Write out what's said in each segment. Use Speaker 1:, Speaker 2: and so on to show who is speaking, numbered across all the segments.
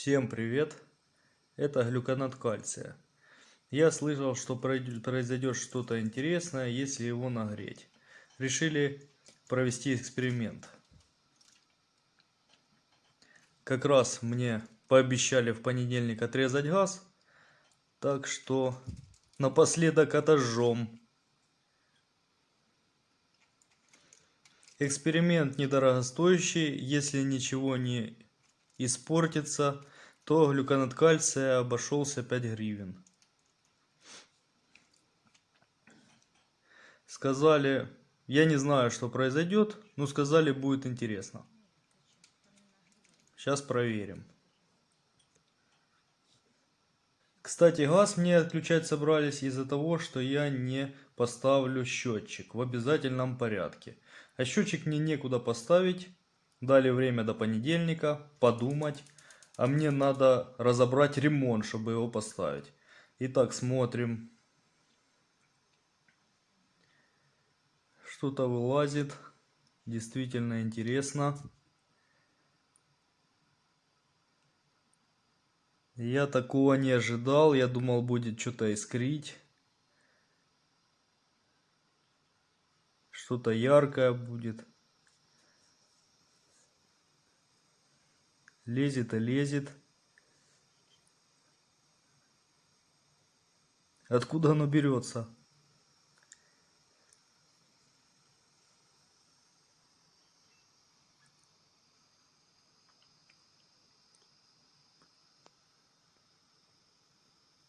Speaker 1: Всем привет! Это глюконат кальция. Я слышал, что произойдет что-то интересное, если его нагреть. Решили провести эксперимент. Как раз мне пообещали в понедельник отрезать газ, так что напоследок отожжем. Эксперимент недорогостоящий, если ничего не испортится, то глюконат кальция обошелся 5 гривен. Сказали, я не знаю, что произойдет, но сказали, будет интересно. Сейчас проверим. Кстати, газ мне отключать собрались из-за того, что я не поставлю счетчик в обязательном порядке. А счетчик мне некуда поставить. Дали время до понедельника подумать. А мне надо разобрать ремонт, чтобы его поставить. Итак, смотрим. Что-то вылазит. Действительно интересно. Я такого не ожидал. Я думал, будет что-то искрить. Что-то яркое будет. Лезет и лезет. Откуда оно берется?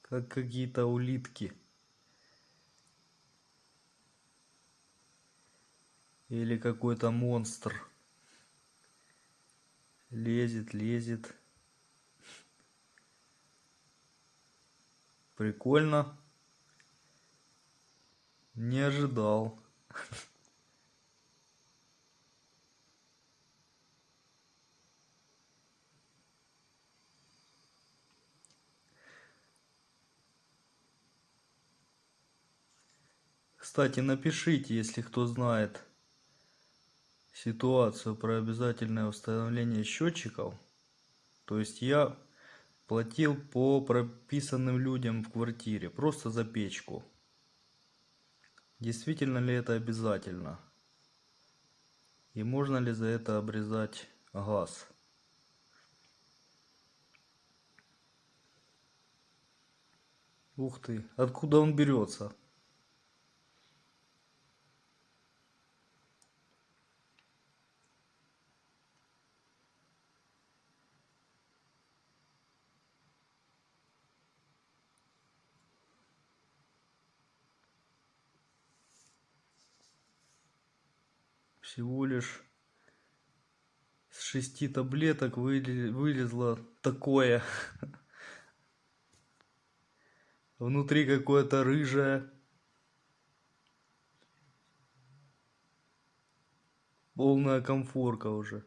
Speaker 1: Как какие-то улитки. Или какой-то монстр. Лезет, лезет. Прикольно. Не ожидал. Кстати, напишите, если кто знает ситуацию про обязательное установление счетчиков. То есть я платил по прописанным людям в квартире, просто за печку. Действительно ли это обязательно? И можно ли за это обрезать газ? Ух ты, откуда он берется? Всего лишь с шести таблеток вылезло такое. Внутри какое-то рыжее. Полная комфорка уже.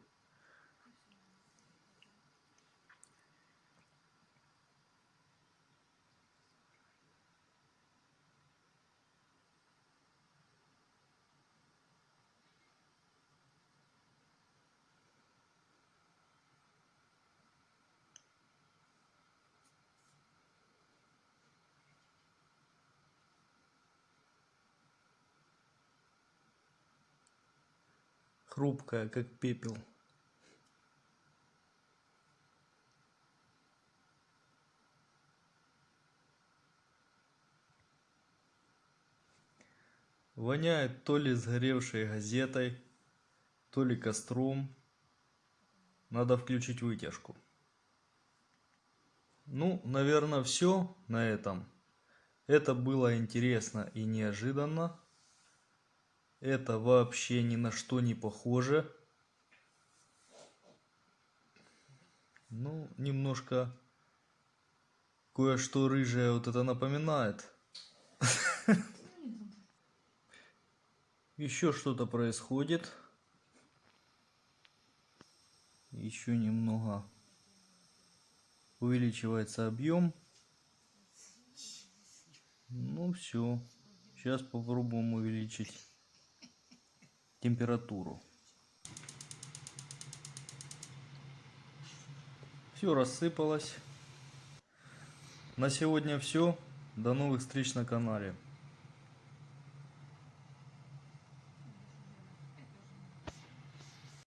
Speaker 1: Хрупкая, как пепел. Воняет то ли сгоревшей газетой, то ли костром. Надо включить вытяжку. Ну, наверное, все на этом. Это было интересно и неожиданно. Это вообще ни на что не похоже. Ну, немножко кое-что рыжее вот это напоминает. Еще что-то происходит. Еще немного увеличивается объем. Ну все. Сейчас попробуем увеличить температуру. Все рассыпалось. На сегодня все. До новых встреч на канале.